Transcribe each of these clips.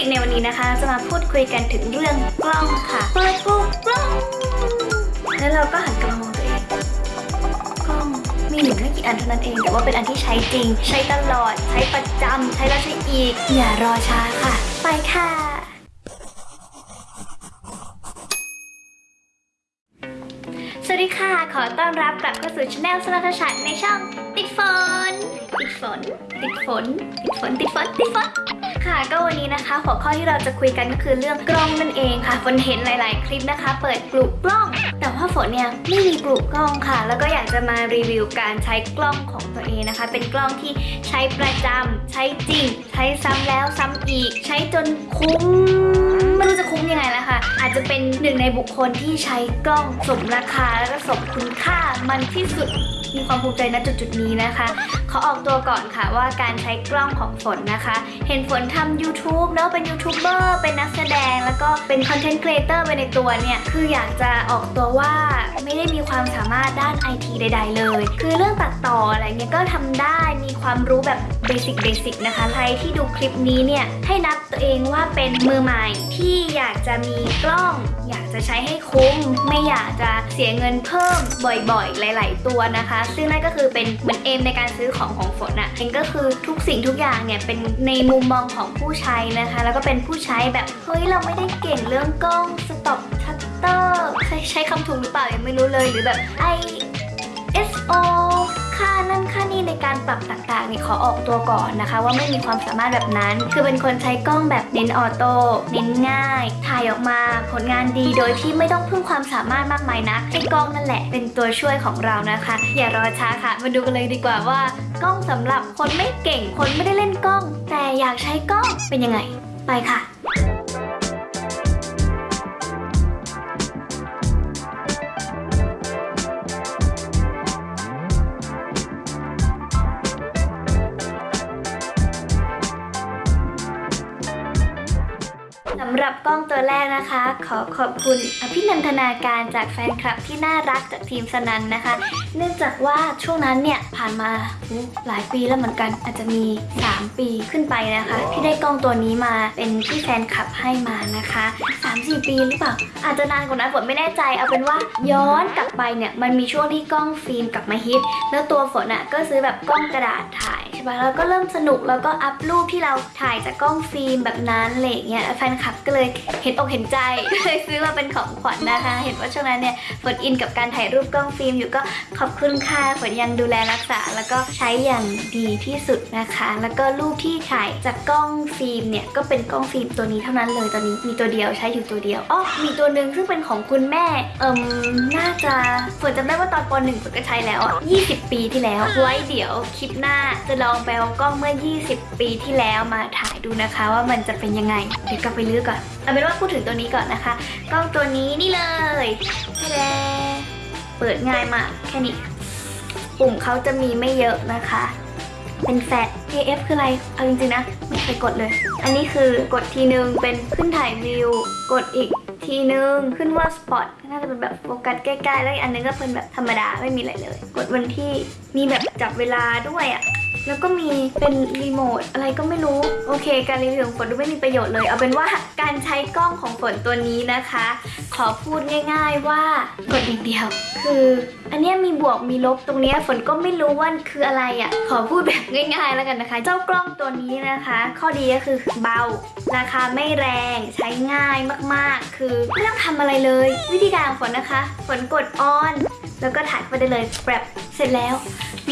ปิกในวันนี้นะคะ จะมาพูดคุยกันถึงเรื่องกล้องค่ะเปิดปุ๊บกล้อง แล้วเราก็หันกลับมามองตัวเองกล้องมีอยู่ไม่กี่อันเท่านั้นเอง แต่ว่าเป็นอันที่ใช้จริง ใช้ตลอด ใช้ประจำใช้แล้วใช้อีก อย่ารอช้าค่ะ ไปค่ะสวัสดีค่ะ ขอต้อนรับกลับเข้าสู่ช anel สลัทชันในช่องติดฝนติดฝนติดฝนติดฝนติดฝนติดฝน ค่ะ ก็วันนี้นะคะ หัวข้อที่เราจะคุยกันก็คือเรื่องกล้องนั่นเองค่ะฝนเห็นหลาย ๆ คลิปนะคะ เปิดกลุ่มกล้อง แต่ว่าฝนเนี่ยไม่มีกลุ่มกล้องค่ะ แล้วก็อยากจะมารีวิวการใช้กล้องของตัวเองนะคะ เป็นกล้องที่ใช้ประจำใช้จริง ใช้ซ้ำแล้วซ้ำอีก ใช้จนคุ้มไม่รู้จะคุ้มยังไงแล้วค่ะ อาจจะเป็นหนึ่งในบุคคลที่ใช้กล้องสมราคา และก็สมคุณค่ามันที่สุดมีความภูมิใจณจุดจุดนี้นะคะ ขอออกตัวก่อนค่ะว่าการใช้กล้องของฝนนะคะ เห็นฝนทำ YouTube เนอะเป็นยูทูบเบอร์เป็นนักแสดง แล้วก็เป็นคอนเทนต์ครีเอเตอร์ไปในตัวเนี่ย คืออยากจะออกตัวว่าไม่ได้มีความสามารถด้านไอทีใด ๆ เลย คือเรื่องตัดต่ออะไรเงี้ยก็ทำได้มีความรู้แบบเบสิกเบสิกนะคะ ใครที่ดูคลิปนี้เนี่ยให้นับตัวเองว่าเป็นมือใหม่ที่อยากจะมีกล้องอยากจะใช้ให้คุ้ม ไม่อยากจะเสียเงินเพิ่มบ่อยๆ หลาย ๆ ตัวนะคะ ซึ่งนั่นก็คือเป็นเหมือน aim ในการซื้อของของฝนอะเองก็คือทุกสิ่งทุกอย่างเนี่ยเป็นในมุมมองของของผู้ใช้นะคะ แล้วก็เป็นผู้ใช้แบบเฮ้ยเราไม่ได้เก่งเรื่องกล้อง stop ชัตเตอร์ใช้ใช้คำถูกหรือเปล่ายังไม่รู้เลยหรือแบบ ISO ค่านั่นค่านี่ในการปรับต่างๆนี่ขอออกตัวก่อนนะคะ ว่าไม่มีความสามารถแบบนั้น คือเป็นคนใช้กล้องแบบเน้น autoเน้นง่าย ถ่ายออกมาผลงานดีโดยที่ไม่ต้องพึ่งความสามารถมากมายนะให้กล้องนั่นแหละเป็นตัวช่วยของเรานะคะ อย่ารอช้าค่ะ มาดูกันเลยดีกว่าว่ากล้องสำหรับคนไม่เก่งคนไม่ได้เล่นกล้อง แต่อยากใช้กล้องเป็นยังไง ไปค่ะ กล้องตัวแรกนะคะ ขอขอบคุณอภินันทนาการจากแฟนคลับที่น่ารักจากทีมสนันนะคะ เนื่องจากว่าช่วงนั้นเนี่ยผ่านมาหลายปีแล้วเหมือนกันอาจจะมี 3 ปีขึ้นไปนะคะ ที่ได้กล้องตัวนี้มาเป็นที่แฟนคลับให้มานะคะ 3-4 ปีหรือเปล่า อาจจะนานกว่านั้นฝนไม่แน่ใจ เอาเป็นว่าย้อนกลับไปเนี่ยมันมีช่วงที่กล้องฟิล์มกลับมาฮิต แล้วตัวฝนอะก็ซื้อแบบกล้องกระดาษถ่าย ช่ปะแล้วก็เริ่มสนุกแล้วก็อัพรูปที่เราถ่ายจากกล้องฟิล์มแบบนั้นอะไรอย่างเงี้ยแฟนคลับก็เลยเห็นอกเห็นใจเลยซื้อมาเป็นของขวัญนะคะ เห็นว่าช่วงนั้นเนี่ยฝน in กับการถ่ายรูปกล้องฟิล์มอยู่ก็ขอบคุณค่ะฝนยังดูแลรักษา แล้วก็ใช้อย่างดีที่สุดนะคะ แล้วก็รูปที่ถ่ายจากกล้องฟิล์มเนี่ยก็เป็นกล้องฟิล์มตัวนี้เท่านั้นเลยตอนนี้มีตัวเดียวใช้อยู่ตัวเดียวอ๋อมีตัวหนึ่งซึ่งเป็นของคุณแม่เอิ่มน่าจะฝนจำได้ว่าตอนป .1 ฝนก็ใช้แล้วอะ20 ปีที่แล้วไว้เดี๋ยวคลิปหน้าจะลองไปเอากล้องเมื่อ 20 ปีที่แล้วมาถ่ายดูนะคะ ว่ามันจะเป็นยังไง เดี๋ยวกลับไปลื้อก่อน เอาเป็นว่าพูดถึงตัวนี้ก่อนนะคะ กล้องตัวนี้นี่เลยแท้เปิดง่ายมากแค่นี้ ปุ่มเขาจะมีไม่เยอะนะคะ เป็นแฟลช AF คืออะไร เอาจริงๆนะ ไม่เคยกดเลย อันนี้คือกดทีนึงเป็นขึ้นถ่ายวิว กดอีกทีนึงขึ้นว่าสปอตน่าจะเป็นแบบโฟกัสใกล้ๆ แล้วอีกอันนึงก็เป็นแบบธรรมดาไม่มีอะไรเลย กดวันที่มีแบบจับเวลาด้วยอะ่ะ แล้วก็มีเป็นรีโมทอะไรก็ไม่รู้ โอเค การรีวิวของฝนดูไม่มีประโยชน์เลย เอาเป็นว่าการใช้กล้องของฝนตัวนี้นะคะ ขอพูดง่ายๆว่ากดอย่างเดียว คืออันนี้มีบวกมีลบตรงนี้ฝนก็ไม่รู้ว่าคืออะไรอะ่ะ ขอพูดแบบง่ายๆแล้วกันนะคะ เจ้ากล้องตัวนี้นะคะ ข้อดีก็คือเบา ราคาไม่แรงใช้ง่ายมากๆ คือไม่ต้องทำอะไรเลย วิธีการของฝนนะคะ ฝนกด on แล้วก็ถ่ายไปได้เลยแบบเสร็จแล้ว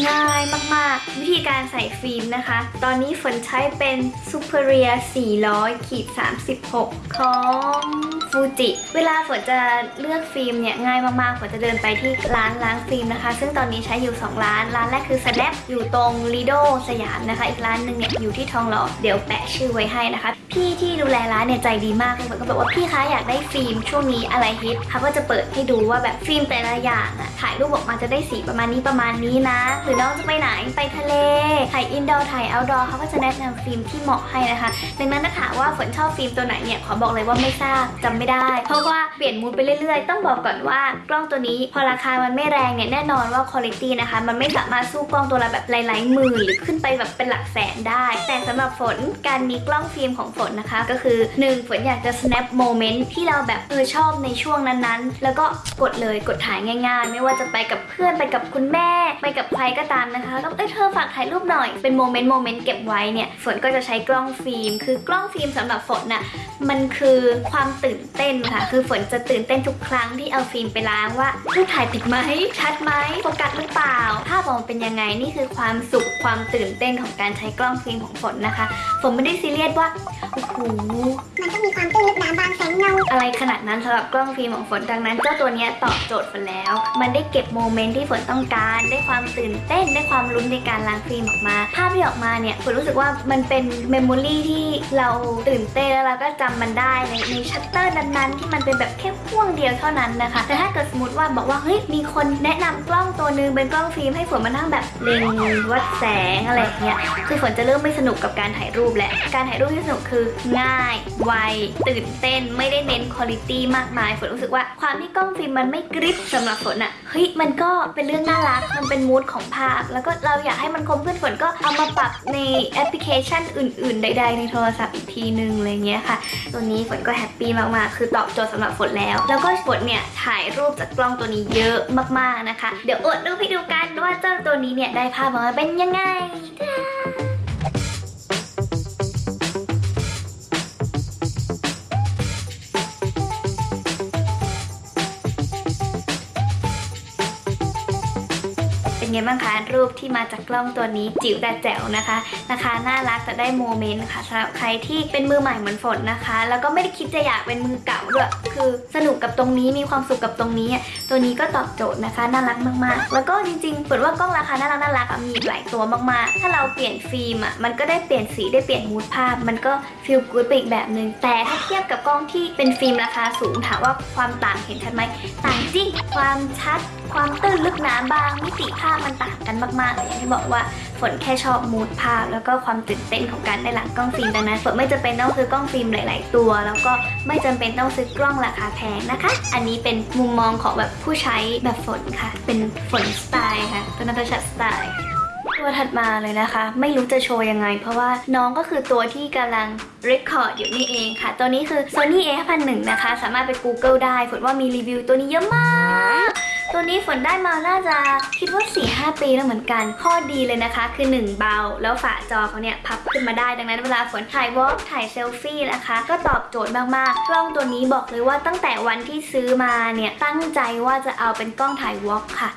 ง่ายมากๆ วิธีการใส่ฟิล์มนะคะ ตอนนี้ฝนใช้เป็น Superia 400ขีด36 ของฟูจิเวลาฝนจะเลือกฟิล์มเนี่ยง่ายมากๆฝนจะเดินไปที่ร้านล้างฟิล์มนะคะ ซึ่งตอนนี้ใช้อยู่ 2 ร้าน ร้านแรกคือ Snap อยู่ตรง Lido สยามนะคะ อีกร้านหนึ่งเนี่ยอยู่ที่ทองหล่อเดี๋ยวแปะชื่อไว้ให้นะคะ พี่ที่ดูแลร้านเนี่ยใจดีมากเลยฝนก็บอกว่าพี่คะอยากได้ฟิล์มช่วงนี้อะไรฮิตเขาก็จะเปิดให้ดูว่าแบบฟิล์มแต่ละอย่างอะถ่ายรูปออกมาจะได้สีประมาณนี้ประมาณนี้นะหรือน้องจะไปไหนไปทะเลถ่าย indoor ถ่าย outdoor เขาก็จะแนะนำฟิล์มที่เหมาะให้นะคะดังนั้นถ้าถามว่าฝนชอบฟิล์มตัวไหนเนี่ยขอบอกเลยว่าไม่ทราบจำไม่ได้ เพราะว่าเปลี่ยน mood ไปเรื่อยๆ ต้องบอกก่อนว่ากล้องตัวนี้พอราคามันไม่แรงเนี่ยแน่นอนว่าคุณภาพนะคะ มันไม่สามารถสู้กล้องตัวละแบบหลายๆหมื่นหรือขึ้นไปแบบเป็นหลักแสนได้ แต่สำหรับฝนการมีกล้องฟิล์มของฝนนะคะ ก็คือหนึ่งฝนอยากจะ snap moment ที่เราแบบเออชอบในช่วงนั้นๆ แล้วก็กดเลยกดถ่ายง่าย ๆ ไม่ว่าจะไปกับเพื่อนไปกับคุณแม่ ไปกับใครก็ตามนะคะก็เอ้ยเธอฝากถ่ายรูปหน่อย เป็น moment moment เก็บไว้เนี่ย ฝนก็จะใช้กล้องฟิล์ม คือกล้องฟิล์มสำหรับฝนน่ะ มันคือความตื่นเต้นค่ะ คือฝนจะตื่นเต้นทุกครั้งที่เอาฟิล์มไปล้างว่ารูปถ่ายติดไหม ชัดไหมโฟกัสหรือเปล่า ภาพออกมาเป็นยังไง นี่คือความสุข ความตื่นเต้นของการใช้กล้องฟิล์มของฝนนะคะ ฝนไม่ได้ซีเรียสว่า โอ้โห มันต้องมีความตื้นลึกหนาบางแสงเงา อะไรขนาดนั้นสำหรับกล้องฟิล์มของฝน ดังนั้นเจ้าตัวเนี้ยตอบโจทย์ฝนแล้ว มันได้เก็บ moment ที่ฝนต้องการ ได้ความตื่นเต้นได้ความลุ้นในการล้างฟิล์มออกมา ภาพที่ออกมาเนี่ยฝนรู้สึกว่ามันเป็น memory ที่เราตื่นเต้นแล้วเราก็จำมันได้ในในชัตเตอร์นั้นๆ ที่มันเป็นแบบแค่ห้วงเดียวเท่านั้นนะคะ แต่ถ้าเกิดสมมติว่าบอกว่าเฮ้ยมีคนแนะนำกล้องตัวหนึ่งเป็นกล้องฟิล์มให้ฝนมานั่งแบบเล็งวัดแสงอะไรเงี้ยคือฝนจะเริ่มไม่สนุกกับการถ่ายรูปแหละการถ่ายรูปที่สนุกคือง่าย ไว ตื่นเต้นไม่ได้เน้นคุณภาพมากมายฝนรู้สึกว่าความที่กล้องฟิล์มมันไม่กริบสำหรับฝนอะเฮ้ยมันก็เป็นเรื่องน่ารักมันเป็น mood ของภาพ แล้วก็เราอยากให้มันคมขึ้นฝนก็เอามาปรับในแอปพลิเคชันอื่น ๆ ใด ๆ ในโทรศัพท์อีกทีนึงอะไรเงี้ยค่ะ ตัวนี้ฝนก็ happy มากๆ คือตอบโจทย์สำหรับฝนแล้ว แล้วก็ฝนเนี่ยถ่ายรูปจากกล้องตัวนี้เยอะมากๆนะคะ เดี๋ยวอวดรูปให้ดูกันว่าเจ้าตัวนี้เนี่ยได้ภาพออกมาเป็นยังไง เป็นไงบ้างคะรูปที่มาจากกล้องตัวนี้จิ๋วแต่แจ๋วนะคะนะคะน่ารักแต่ได้ moment ค่ะสำหรับใครที่เป็นมือใหม่เหมือนฝนนะคะ แล้วก็ไม่ได้คิดจะอยากเป็นมือเก่าด้วยคือสนุกกับตรงนี้มีความสุขกับตรงนี้อะตัวนี้ก็ตอบโจทย์นะคะน่ารักมากๆ แล้วก็จริงๆฝนว่ากล้องราคาน่ารักน่ารักมีหลายตัวมากๆ ถ้าเราเปลี่ยนฟิล์มอะมันก็ได้เปลี่ยนสีได้เปลี่ยน mood ภาพ มันก็ feel good ไปอีกแบบหนึ่งแต่ถ้าเทียบกับกล้องที่เป็นฟิล์มราคาสูงถามว่าความต่างเห็นชัดไหมต่างจริงความชัด ความตื้นลึกหนาบางมิติภาพมันต่างกันมากๆเลยอย่างที่บอกว่าฝนแค่ชอบ mood ภาพ แล้วก็ความตื่นเต้นของการได้หลังกล้องฟิล์มดังนั้นฝนไม่จำเป็นต้องซื้อกล้องฟิล์มหลาย ๆ ตัว แล้วก็ไม่จำเป็นต้องซื้อกล้องราคาแพงนะคะ อันนี้เป็นมุมมองของแบบผู้ใช้แบบฝนค่ะ เป็นฝนสไตล์ค่ะเป็นนัทชัดสไตล์ตัวถัดมาเลยนะคะ ไม่รู้จะโชว์ยังไง เพราะว่าน้องก็คือตัวที่กำลัง record อยู่นี่เองค่ะ ตัวนี้คือ Sony A51 นะคะ สามารถไป Google ได้ฝนว่ามีรีวิวตัวนี้เยอะมาก ตัวนี้ฝนได้มาน่าจะคิดว่า 4-5 ปีแล้วเหมือนกัน ข้อดีเลยนะคะ คือ 1 เบา แล้วฝาจอเขาเนี่ยพับขึ้นมาได้ ดังนั้นเวลาฝนถ่ายวอล์กถ่ายเซลฟี่นะคะ ก็ตอบโจทย์มากๆ กล้องตัวนี้บอกเลยว่าตั้งแต่วันที่ซื้อมาเนี่ยตั้งใจว่าจะเอาเป็นกล้องถ่ายวอล์กค่ะ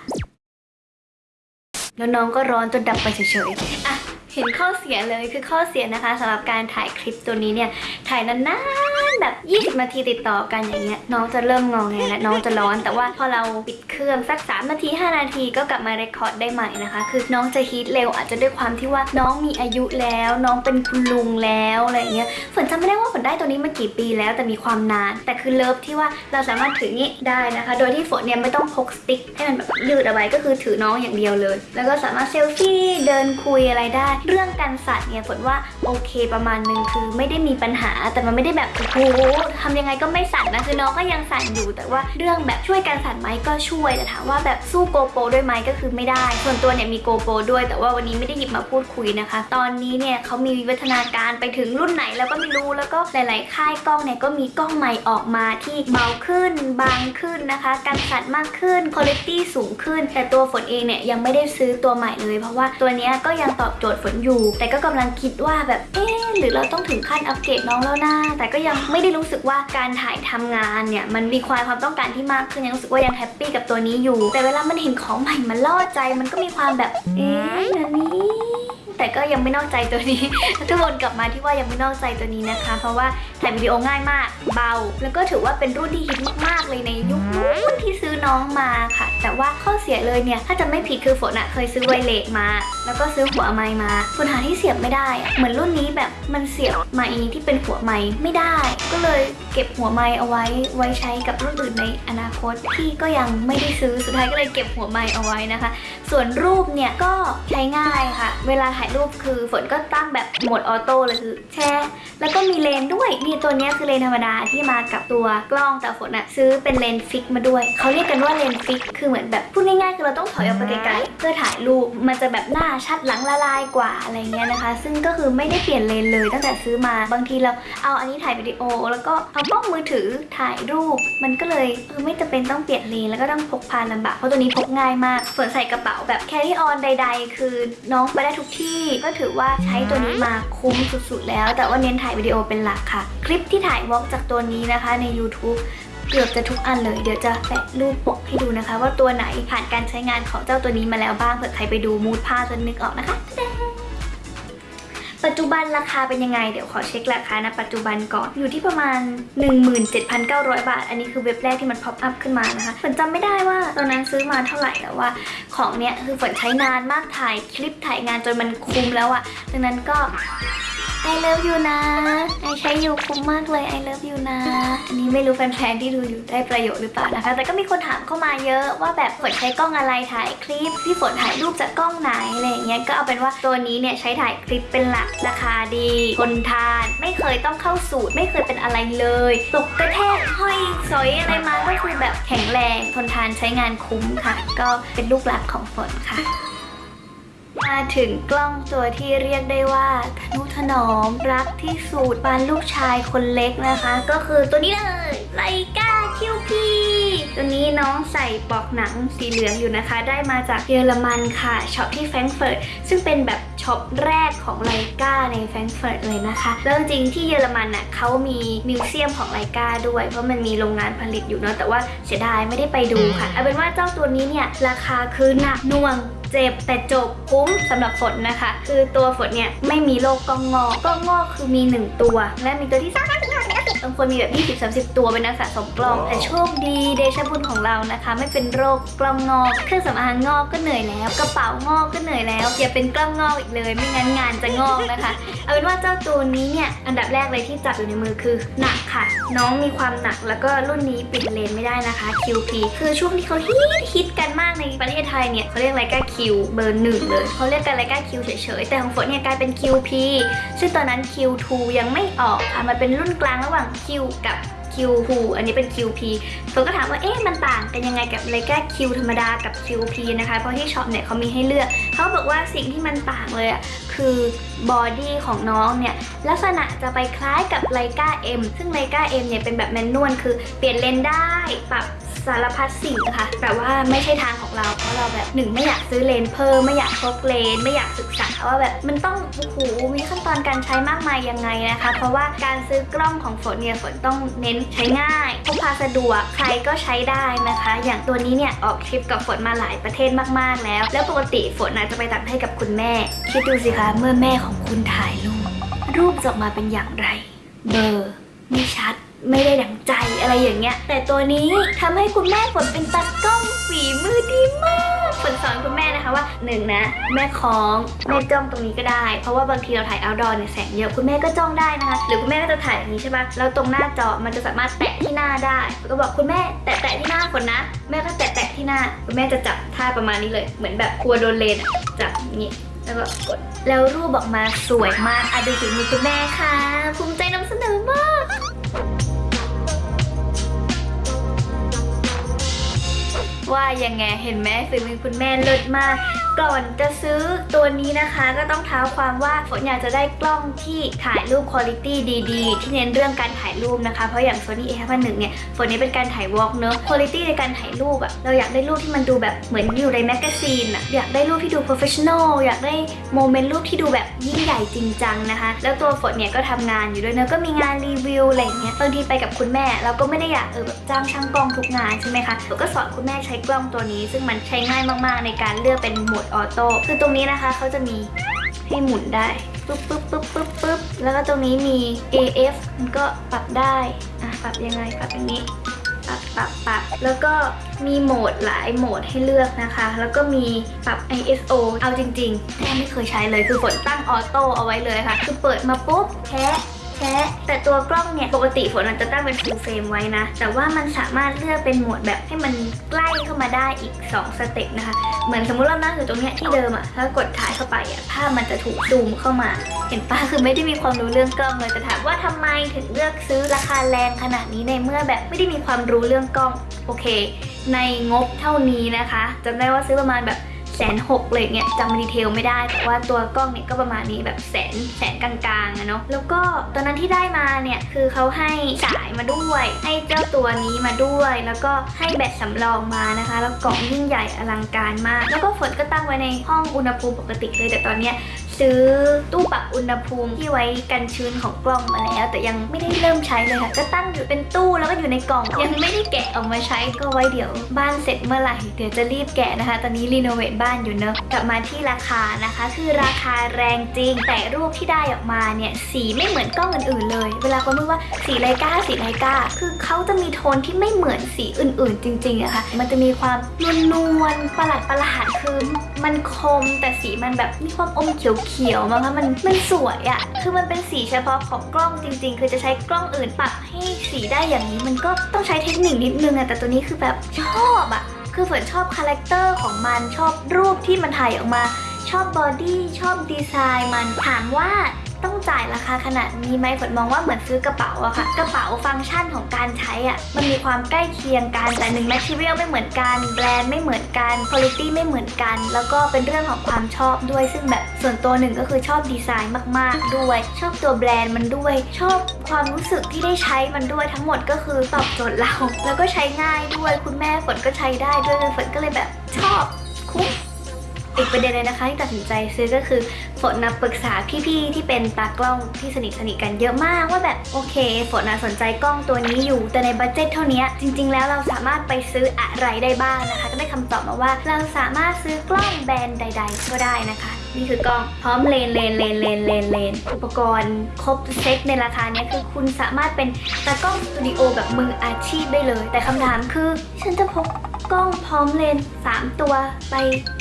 แล้วน้องก็ร้อนจนดับไปเฉยๆอะเห็นข้อเสียเลยคือข้อเสียนะคะสำหรับการถ่ายคลิปตัวนี้เนี่ยถ่ายนานๆ แบบ20นาทีติดต่อกันอย่างเงี้ยน้องจะเริ่มงองแงและน้องจะร้อน แต่ว่าพอเราปิดเครื่องสัก 3 นาที 5 นาทีก็กลับมา record ได้ใหม่นะคะ คือน้องจะ heat เร็วอาจจะด้วยความที่ว่าน้องมีอายุแล้ว น้องเป็นคุณลุงแล้วอะไรเงี้ยฝนจำไม่ได้ว่าฝนได้ตัวนี้มากี่ปีแล้วแต่มีความนาน แต่คือ love ที่ว่าเราสามารถถืองี้ได้นะคะ โดยที่ฝนเนี่ยไม่ต้องพก stick ให้มันแบบยืดเอาไว้ก็คือถือน้องอย่างเดียวเลย แล้วก็สามารถเซลฟี่เดินคุยอะไรได้ เรื่องการสั่นเนี่ยฝนว่าโอเคประมาณนึงคือไม่ได้มีปัญหาแต่มันไม่ได้แบบโอ้โหทำยังไงก็ไม่สั่นนะคือน้องก็ยังสั่นอยู่ แต่ว่าเรื่องแบบช่วยกันสั่นไหมก็ช่วยแต่ถามว่าแบบสู้โกโปรด้วยไหมก็คือไม่ได้ ส่วนตัวเนี่ยมีโกโปรด้วย แต่ว่าวันนี้ไม่ได้หยิบมาพูดคุยนะคะ ตอนนี้เนี่ยเขามีวิวัฒนาการไปถึงรุ่นไหนแล้วก็ไม่รู้แล้วก็หลาย ๆ ค่ายกล้องเนี่ยก็มีกล้องใหม่ออกมาที่เบาขึ้นบางขึ้นนะคะกันสั่นมากขึ้นคุณภาพสูงขึ้น แต่ตัวฝนเองเนี่ยยังไม่ได้ซื้อตัวใหม่เลย เพราะว่าตัวนี้ก็ยังตอบโจทย์ฝนอยู่ แต่ก็กำลังคิดว่าแบบเอ๊หรือเราต้องถึงขั้นอัปเกรดน้องแล้วนะแต่ก็ยังไม่ได้รู้สึกว่าการถ่ายทำงานเนี่ยมันมีความความต้องการที่มากขึ้นยังรู้สึกว่ายัง happy กับตัวนี้อยู่ แต่เวลามันเห็นของใหม่มันล่อใจมันก็มีความแบบเอ๊ะนั่นนี่ แต่ก็ยังไม่นอกใจตัวนี้ทุกวนกลับมาที่ว่ายังไม่นอกใจตัวนี้นะคะ เพราะว่าถ่ายวิดีโอง่ายมาก เบา แล้วก็ถือว่าเป็นรุ่นที่ฮิตมากๆเลยในยุคนู้นที่ซื้อน้องมาค่ะ แต่ว่าข้อเสียเลยเนี่ย ถ้าจะไม่ผิดคือฝนอะเคยซื้อ wireless มา แล้วก็ซื้อหัวไมค์มาฝนหาที่เสียบไม่ได้อะเหมือนรุ่นนี้แบบมันเสียบไมค์ที่เป็นหัวไมค์ไม่ได้ ก็เลยเก็บหัวไมค์เอาไว้ไว้ใช้กับรุ่นอื่นในอนาคตที่ก็ยังไม่ได้ซื้อสุดท้ายก็เลยเก็บหัวไมค์เอาไว้นะคะ ส่วนรูปเนี่ยก็ใช้ง่ายค่ะ เวลาถ่ายรูปคือฝนก็ตั้งแบบโหมด auto เลยคือแชร์แล้วก็มีเลนส์ด้วยนี่ตัวนี้คือเลนส์ธรรมดาที่มากับตัวกล้องแต่ฝนอะซื้อเป็นเลนส์ fix มาด้วยเขาเรียกกันว่าเลนส์ fix คือเหมือนแบบพูดง่ายๆคือเราต้องถอยออกไปไกลๆเพื่อถ่ายรูปมันจะแบบหน้าชัดหลังละลายกว่าอะไรเงี้ยนะคะ ซึ่งก็คือไม่ได้เปลี่ยนเลนส์เลยตั้งแต่ซื้อมาบางทีเราเอาอันนี้ถ่ายวิดีโอ แล้วก็เอากล้องมือถือถ่ายรูป มันก็เลยเออไม่จำเป็นต้องเปลี่ยนเลนส์แล้วก็ต้องพกพาลำบากเพราะตัวนี้พกง่ายมากฝนใส่กระเป๋าแบบ carry on ใด ๆ คือน้องไปได้ทุกที่ก็ถือว่าใช้ตัวนี้มาคุ้มสุดๆ แล้ว แต่ว่าเน้นถ่ายวิดีโอเป็นหลักค่ะ คลิปที่ถ่ายวอล์กจากตัวนี้นะคะใน YouTube เกือบจะทุกอันเลย เดี๋ยวจะแปะรูปปกให้ดูนะคะ ว่าตัวไหนผ่านการใช้งานของเจ้าตัวนี้มาแล้วบ้างเผื่อใครไปดูมูดผ้าจนนึกออกนะคะตะแดง ปัจจุบันราคาเป็นยังไง เดี๋ยวขอเช็คราคานะปัจจุบันก่อนอยู่ที่ประมาณ 17,900 บาท อันนี้คือเว็บแรกที่มันพอปอัพขึ้นมานะคะฝนจำไม่ได้ว่าตอนนั้นซื้อมาเท่าไหร่แต่ว่า ของเนี้ยคือฝนใช้นานมากถ่ายคลิปถ่ายงานจนมันคุ้มแล้วอะดังนั้นก็ I love you นะไอใช้อยู่คุ้มมากเลย I love you นะ อันนี้ไม่รู้แฟนๆที่ดูอยู่ได้ประโยชน์หรือเปล่านะคะ แต่ก็มีคนถามเข้ามาเยอะว่าแบบฝนใช้กล้องอะไรถ่ายคลิป พี่ฝนถ่ายรูปจากกล้องไหนอะไรอย่างเงี้ย ก็เอาเป็นว่าตัวนี้เนี่ยใช้ถ่ายคลิปเป็นหลัก ราคาดีทนทาน ไม่เคยต้องเข้าศูนย์ ไม่เคยเป็นอะไรเลยตกกระแทกห้อยสอยอะไรมาก็คือแบบแข็งแรงทนทานใช้งานคุ้มค่ะ ก็เป็นลูกหลักของฝนค่ะ มาถึงกล้องตัวที่เรียกได้ว่าทนุถนอมรักที่สุดปานลูกชายคนเล็กนะคะ ก็คือตัวนี้เลย Leica QP ตัวนี้น้องใส่ปลอกหนังสีเหลืองอยู่นะคะ ได้มาจากเยอรมันค่ะ shop ที่แฟรงก์เฟิร์ตซึ่งเป็นแบบ shop แรกของ Leica ในแฟรงก์เฟิร์ตเลยนะคะแล้วจริงที่เยอรมันน่ะเขามี museum ของ Leica ด้วย เพราะมันมีโรงงานผลิตอยู่เนาะแต่ว่าเสียดายไม่ได้ไปดูค่ะเอาเป็นว่าเจ้าตัวนี้เนี่ยราคาคือหนักหน่วง เจ็บแต่จบคุ้มสำหรับฝนนะคะ คือตัวฝนเนี่ยไม่มีโรคกล้องงอกกล้องงอกคือมี 1 ตัว และมีตัวที่สาม บางคนมีแบบ 20 30 ตัวเป็นนักสะสมกล้อง แต่โชคดีเดชะบุญของเรานะคะ ไม่เป็นโรคกล้องงอก เครื่องสำอางงอกก็เหนื่อยแล้ว กระเป๋างอกก็เหนื่อยแล้ว อย่าเป็นกล้องงอกอีกเลย ไม่งั้นงานจะงอกนะคะ เอาเป็นว่าเจ้าตัวนี้เนี่ย อันดับแรกเลยที่จับอยู่ในมือคือหนักค่ะ น้องมีความหนักแล้วก็รุ่นนี้เปลี่ยนเลนส์ไม่ได้นะคะ QP คือช่วงที่เขาฮิตฮิตกันมากในประเทศไทยเนี่ยเขาเรียกอะ Leica Q เบอร์หนึ่งเลยเขาเรียกกันอะ Leica Q เฉยๆแต่ของฝนเนี่ยกลายเป็น QP ซึ่งตอนนั้น Q2 ยังไม่ออกค่ะมันเป็นรุ่นกลางระหว่าง Q กับ Q ูอันนี้เป็น QP ฝนก็ถามว่าเอ๊ะมันต่างกันยังไงกับเลก้า Q ธรรมดากับ QP นะคะเพราะที่ shop เนี่ยเขามีให้เลือกเขาบอกว่าสิ่งที่มันต่างเลยอะคือบอดี้ของน้องเนี่ยลักษณะจะไปคล้ายกับไลกา M ซึ่งไลกา M เนี่ยเป็นแบบแมนนวลคือเปลี่ยนเลนได้ปรับ สารพัดสิ่งค่ะ แต่ว่าไม่ใช่ทางของเรา เพราะเราแบบหนึ่งไม่อยากซื้อเลนเพิ่มไม่อยากพกเลน ไม่อยากศึกษาว่าแบบมันต้องโอ้โหมีขั้นตอนการใช้มากมายยังไงนะคะ เพราะว่าการซื้อกล้องของฝนเนี่ยฝนต้องเน้นใช้ง่ายพกพาสะดวกใครก็ใช้ได้นะคะ อย่างตัวนี้เนี่ยออกทริปกับฝนมาหลายประเทศมากๆแล้ว แล้วปกติฝนอาจจะไปต่างประเทศกับคุณแม่ คิดดูสิคะเมื่อแม่ของคุณถ่ายรูปรูปจะออกมาเป็นอย่างไร เบอร์ไม่ชัด ไม่ได้ดังใจอะไรอย่างเงี้ย แต่ตัวนี้ทำให้คุณแม่ฝนเป็นตากล้องฝีมือดีมากฝนสอนคุณแม่นะคะว่าหนึ่งนะ แม่คล้องแม่จ้องตรงนี้ก็ได้ เพราะว่าบางทีเราถ่าย outdoor เนี่ยแสงเยอะคุณแม่ก็จ้องได้นะคะ หรือคุณแม่ก็จะถ่ายอย่างนี้ใช่ปะแล้วตรงหน้าจอมันจะสามารถแตะที่หน้าได้ก็บอกคุณแม่แตะแตะที่หน้าฝนนะ แม่ก็แตะแตะที่หน้า คุณแม่จะจับท่าประมาณนี้เลย เหมือนแบบกลัวโดนเลนจับอย่างนี้แล้วก็กดแล้วรูปออกมาสวยมากอะดูฝีมือคุณแม่ค่ะภูมิใจนำเสนอ ว่ายังไงเห็นไหมฝีมือคุณแม่เลิศมาก ก่อนจะซื้อตัวนี้นะคะก็ต้องเท้าความว่าฝนอยากจะได้กล้องที่ถ่ายรูปคุณภาพดีๆ ที่เน้นเรื่องการถ่ายรูปนะคะ เพราะอย่าง Sony A51 เนี่ยฝนนี้เป็นการถ่าย vlog เนอะคุณภาพในการถ่ายรูปอะเราอยากได้รูปที่มันดูแบบเหมือนอยู่ใน magazine อะอยากได้รูปที่ดู professional อยากได้ moment รูปที่ดูแบบยิ่งใหญ่จริงจังนะคะ แล้วตัวฝนเนี่ยก็ทำงานอยู่ด้วยเนอะก็มีงานรีวิวอะไรเงี้ยบางทีไปกับคุณแม่ เราก็ไม่ได้อยากเออแบบจ้างช่างกล้องทุกงานใช่ไหมคะฝนก็สอนคุณแม่ใช้กล้องตัวนี้ ซึ่งมันใช้ง่ายมากๆในการเลือกเป็นโหมด auto คือตรงนี้นะคะเขาจะมีให้หมุนได้ปึ๊บปึ๊บปึ๊บปึ๊บปึ๊บแล้วก็ตรงนี้มี AF มันก็ปรับได้อะปรับยังไงปรับอย่างนี้ปรับปรับปรับแล้วก็มีโหมดหลายโหมดให้เลือกนะคะ แล้วก็มีปรับ ISO เอาจริงๆแทบไม่เคยใช้เลยคือฝนตั้งออโต้เอาไว้เลยค่ะ คือเปิดมาปุ๊บแชะ แชะแต่ตัวกล้องเนี่ยปกติฝนอาจจะตั้งเป็น full frame ไว้นะ แต่ว่ามันสามารถเลือกเป็นโหมดแบบให้มันใกล้เข้ามาได้อีก 2 สเต็ปนะคะ เหมือนสมมุติเรานั่งอยู่ตรงเนี้ยที่เดิมอะถ้ากดถ่ายเข้าไปอะภาพมันจะถูกซูมเข้ามา เห็นปะคือไม่ได้มีความรู้เรื่องกล้องเลยแต่ถามว่าทำไมถึงเลือกซื้อราคาแรงขนาดนี้ในเมื่อแบบไม่ได้มีความรู้เรื่องกล้องโอเค ในงบเท่านี้นะคะจำได้ว่าซื้อประมาณแบบ สนหกเลยเนี่ยจำดีเทลไม่ได้ แต่ว่าตัวกล้องเนี่ยก็ประมาณนี้แบบแสนแสนกลางๆอะเนาะแล้วก็ตอนนั้นที่ได้มาเนี่ยคือเขาให้สายมาด้วย ให้เจ้าตัวนี้มาด้วย แล้วก็ให้แบตสำรองมานะคะ แล้วกล่องยิ่งใหญ่อลังการมาก แล้วก็ฝนก็ตั้งไว้ในห้องอุณหภูมิปกติเลยแต่ตอนเนี้ยซื้อตู้ปรับอุณหภูมิที่ไว้กันชื้นของกล้องมาแล้ว แต่ยังไม่ได้เริ่มใช้เลยค่ะ ก็ตั้งอยู่เป็นตู้แล้วก็อยู่ในกล่อง ยังไม่ได้แกะออกมาใช้ก็ไว้เดี๋ยวบ้านเสร็จเมื่อไหร่เดี๋ยวจะรีบแกะนะคะ ตอนนี้รีโนเวทบ้านอยู่เนอะกลับมาที่ราคานะคะ คือราคาแรงจริง แต่รูปที่ได้ออกมาเนี่ยสีไม่เหมือนกล้องอื่นๆเลย เวลาคนพูดว่าสีไลกาสีไลกาคือเขาจะมีโทนที่ไม่เหมือนสีอื่นๆ จริงๆอะค่ะมันจะมีความนวลๆประหลาดประหลาดคือ มันคมแต่สีมันแบบมีความอมเขียวๆมั้งคะมันมันสวยอะคือมันเป็นสีเฉพาะของกล้องจริง ๆ คือจะใช้กล้องอื่นปรับให้สีได้อย่างนี้ มันก็ต้องใช้เทคนิคนิดนึงอะแต่ตัวนี้คือแบบชอบอะคือฝนชอบ character ของมันชอบรูปที่มันถ่ายออกมา ชอบ body ชอบดีไซน์มันถามว่า ต้องจ่ายราคาขนาดนี้ไหมฝนมองว่าเหมือนซื้อกระเป๋าอะค่ะ กระเป๋าฟังก์ชันของการใช้อะมันมีความใกล้เคียงกันแต่หนึ่ง material ไม่เหมือนกันแบรนด์ไม่เหมือนกันคุณภาพไม่เหมือนกัน แล้วก็เป็นเรื่องของความชอบด้วย ซึ่งแบบส่วนตัวหนึ่งก็คือชอบดีไซน์มาก ๆ ด้วย ชอบตัวแบรนด์มันด้วย ชอบความรู้สึกที่ได้ใช้มันด้วยทั้งหมดก็คือตอบโจทย์เรา แล้วก็ใช้ง่ายด้วยคุณแม่ฝนก็ใช้ได้ด้วยฝนก็เลยแบบชอบคุ้ม อีกประเด็นเลยนะคะที่ตัดสินใจซื้อก็คือฝนนะปรึกษาพี่ๆที่เป็นตากล้องที่สนิทสนิทกันเยอะมากว่าแบบโอเคฝนนะสนใจกล้องตัวนี้อยู่ แต่ในบัดเจ็ตเท่านี้จริง ๆ แล้วเราสามารถไปซื้ออะไรได้บ้างนะคะ ก็ได้คำตอบมาว่า เราสามารถซื้อกล้องแบรนด์ใด ๆ ก็ได้นะคะ นี่คือกล้องพร้อมเลนเลนเลนเลนเลนเลนอุปกรณ์ครบเซ็ตในราคานี้คือคุณสามารถเป็นตากล้องสตูดิโอแบบมืออาชีพได้เลย แต่คำถามคือฉันจะพก กล้องพร้อมเลนส์3ตัวไป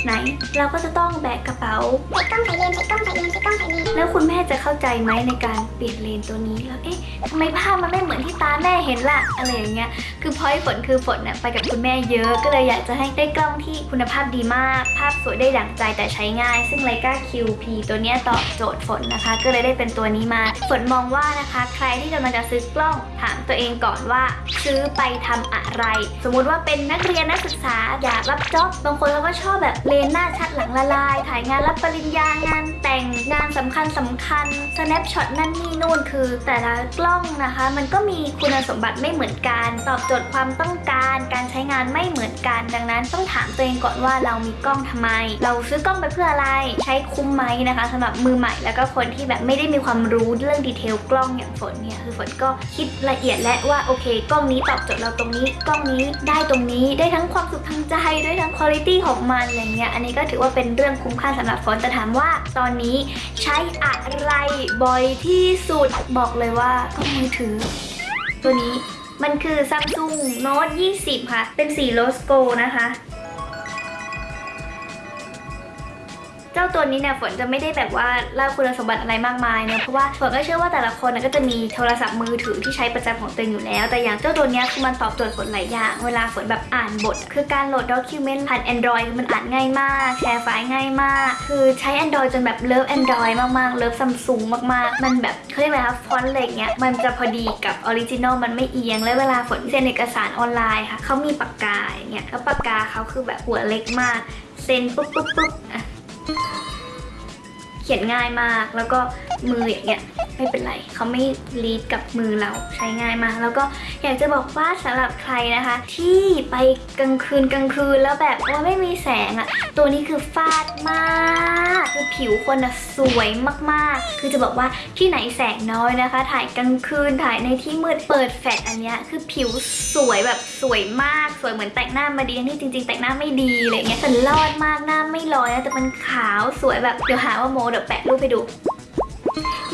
ไหน เราก็จะต้องแบกกระเป๋าใส่กล้องใส่เลนส์ใส่กล้องใส่เลนส์ใส่กล้องใส่เลนส์แล้วคุณแม่จะเข้าใจไหมในการเปลี่ยนเลนส์ตัวนี้แล้วเอ๊ะทำไมภาพมันไม่เหมือนที่ตาแม่เห็นล่ะอะไรอย่างเงี้ยคือพอยฝนคือฝนน่ะไปกับคุณแม่เยอะก็เลยอยากจะให้ได้กล้องที่คุณภาพดีมาก ภาพสวยได้ดั่งใจแต่ใช้ง่าย ซึ่ง Leica QP ตัวเนี้ยตอบโจทย์ฝนนะคะ ก็เลยได้เป็นตัวนี้มาฝนมองว่านะคะ ใครที่กำลังจะซื้อกล้องถามตัวเองก่อนว่า ซื้อไปทำอะไร สมมุติว่าเป็นนักเรียนนักศึกษาอยากรับจ็อบบางคนเขาก็ชอบแบบเลนหน้าชัดหลังละลาย ถ่ายงานรับปริญญางานแต่งงานสำคัญสำคัญ snapshot นั่นนี่นู่นคือ แต่ละกล้องนะคะ มันก็มีคุณสมบัติไม่เหมือนกัน ตอบโจทย์ความต้องการ การใช้งานไม่เหมือนกัน ดังนั้นต้องถามตัวเองก่อนว่าเรามีกล้องทำไม เราซื้อกล้องไปเพื่ออะไร ใช้คุ้มไหมนะคะสำหรับมือใหม่แล้วก็คนที่แบบไม่ได้มีความรู้เรื่องดีเทลกล้องอย่างฝนเนี่ยคือฝนก็คิดละเอียดและว่าโอเค กล้องนี้ตอบโจทย์เราตรงนี้กล้องนี้ได้ตรงนี้ได้ทั้งความสุขทางใจด้วยทั้งคุณภาพของมันอะไรเงี้ยอันนี้ก็ถือว่าเป็นเรื่องคุ้มค่าสำหรับฟอนแต่ถามว่าตอนนี้ใช้อะไรบ่อยที่สุดบอกเลยว่ากล้องมือถือ ตัวนี้มันคือ Samsung Note 20 ค่ะ เป็นสี rose gold นะคะ เจ้าตัวนี้เนี่ยฝนจะไม่ได้แบบว่าเล่าคุณสมบัติอะไรมากมายเนะเพราะว่าฝนก็เชื่อว่าแต่ละคนน่ะก็จะมีโทรศัพท์มือถือที่ใช้ประจำของตัวเองอยู่แล้ว แต่อย่างเจ้าตัวนี้คือมันตอบโจทย์ฝนหลายอย่าง เวลาฝนแบบอ่านบท คือการโหลด document ผ่าน Android มันอ่านง่ายมาก แชร์ไฟล์ง่ายมาก คือใช้ Android จนแบบ love Android มากๆ love Samsung มากๆ มันแบบเขาเรียกว่าฟอนต์อะไรเงี้ยมันจะพอดีกับ original มันไม่เอียง และเวลาฝนเซ็นเอกสารออนไลน์ค่ะเขามีปากกาอย่างเงี้ยแล้วปากกาเขาคือแบบหัวเล็กมากเซ็นปุ๊บปุ๊บปุ๊บอะ เขียนง่ายมาก แล้วก็มืออย่างเงี้ยไม่เป็นไรเขาไม่ลีดกับมือเราใช้ง่ายมาก แล้วก็อยากจะบอกว่าสำหรับใครนะคะ ที่ไปกลางคืนกลางคืนแล้วแบบว่าไม่มีแสงอะ่ะตัวนี้คือฟาดมากคือผิวคนอะสวยมากๆ คือจะบอกว่าที่ไหนแสงน้อยนะคะ ถ่ายกลางคืนถ่ายในที่มืดเปิดแฟลชอันเนี้ยคือผิวสวยแบบสวยมาก สวยเหมือนแต่งหน้ามาดีที่จริง ๆ แต่งหน้าไม่ดีอะไรเงี้ยแต่รอดมากหน้าไม่ลอยนะแต่มันขาวสวยแบบเดี๋ยวหาว่าโมเดี๋ยวแปะรูปให้ดู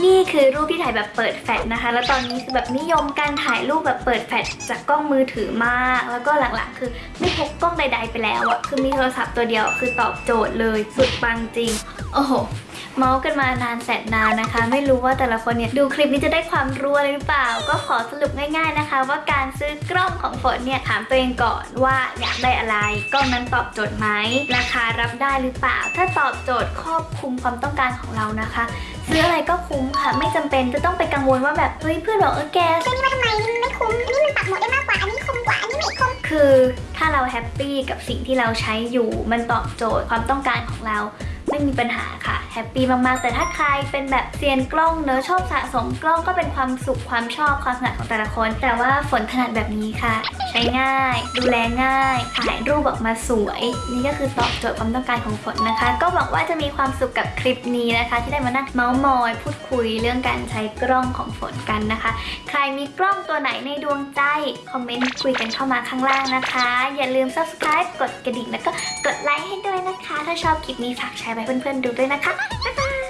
นี่คือรูปที่ถ่ายแบบเปิดแฟลชนะคะ แล้วตอนนี้คือแบบนิยมการถ่ายรูปแบบเปิดแฟลชจากกล้องมือถือมาก แล้วก็หลังๆ คือไม่พกกล้องใด ๆ ไปแล้วอะคือมีโทรศัพท์ตัวเดียวคือตอบโจทย์เลยสุดปังจริง โอ้โห เมาส์กันมานานแสนนานนะคะ ไม่รู้ว่าแต่ละคนเนี่ยดูคลิปนี้จะได้ความรู้อะไรหรือเปล่า ก็ขอสรุปง่าย ๆนะคะ ว่าการซื้อกล้องของฝนเนี่ยถามตัวเองก่อนว่าอยากได้อะไร กล้องนั้นตอบโจทย์ไหมราคารับได้หรือเปล่า ถ้าตอบโจทย์ครอบคลุมความต้องการของเรานะคะซื้ออะไรก็คุ้มค่ะ ไม่จำเป็นจะต้องไปกังวลว่าแบบเฮ้ยเพื่อนบอกเออแกซื้อนี่มาทำไมมันไม่คุ้มอันนี้มันปรับโหมดได้มากกว่าอันนี้คุ้มกว่าอันนี้ไม่คุ้มคือถ้าเรา happy กับสิ่งที่เราใช้อยู่ มันตอบโจทย์ความต้องการของเรา ไม่มีปัญหาค่ะ happy มากๆ แต่ถ้าใครเป็นแบบเซียนกล้องเนอะชอบสะสมกล้องก็เป็นความสุขความชอบความถนัดของแต่ละคน แต่ว่าฝนถนัดแบบนี้ค่ะ ใช้ง่าย ดูแลง่ายถ่ายรูปออกมาสวย นี่ก็คือตอบโจทย์ความต้องการของฝนนะคะ ก็หวังว่าจะมีความสุขกับคลิปนี้นะคะ ที่ได้มานั่งเมาส์มอย พูดคุยเรื่องการใช้กล้องของฝนกันนะคะ ใครมีกล้องตัวไหนในดวงใจคอมเมนต์คุยกันเข้ามาข้างล่างนะคะ อย่าลืม subscribe กดกระดิ่งแล้วก็กดไลค์ให้ด้วยนะคะ ถ้าชอบคลิปนี้ฝากแชร์ไว้เพื่อนๆดูด้วยนะคะ บ๊ายบาย